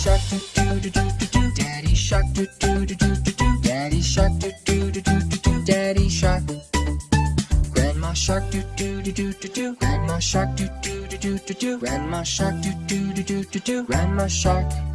shark do do do do do do. Daddy shark do do do do do do. Daddy shark do do do do do do. Daddy shark. Grandma shark do do do do do do. Grandma shark do do do do do do. Grandma shark do do do do do do. Grandma shark.